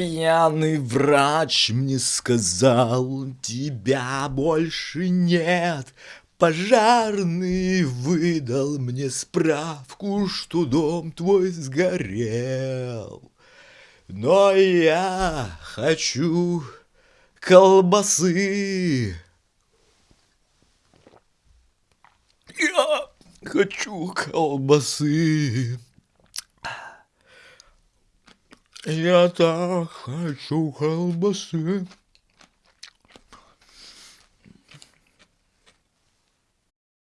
Пьяный врач мне сказал, тебя больше нет. Пожарный выдал мне справку, что дом твой сгорел. Но я хочу колбасы. Я хочу колбасы. Я так хочу колбасы.